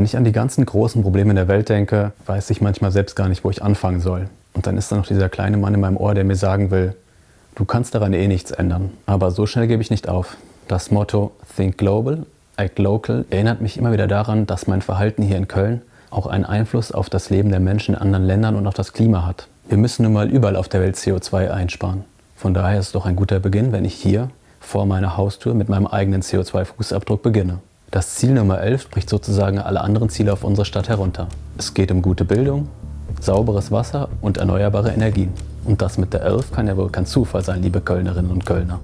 Wenn ich an die ganzen großen Probleme der Welt denke, weiß ich manchmal selbst gar nicht, wo ich anfangen soll. Und dann ist da noch dieser kleine Mann in meinem Ohr, der mir sagen will, du kannst daran eh nichts ändern. Aber so schnell gebe ich nicht auf. Das Motto Think Global, Act Local erinnert mich immer wieder daran, dass mein Verhalten hier in Köln auch einen Einfluss auf das Leben der Menschen in anderen Ländern und auf das Klima hat. Wir müssen nun mal überall auf der Welt CO2 einsparen. Von daher ist es doch ein guter Beginn, wenn ich hier vor meiner Haustür mit meinem eigenen CO2-Fußabdruck beginne. Das Ziel Nummer 11 spricht sozusagen alle anderen Ziele auf unsere Stadt herunter. Es geht um gute Bildung, sauberes Wasser und erneuerbare Energien. Und das mit der 11 kann ja wohl kein Zufall sein, liebe Kölnerinnen und Kölner.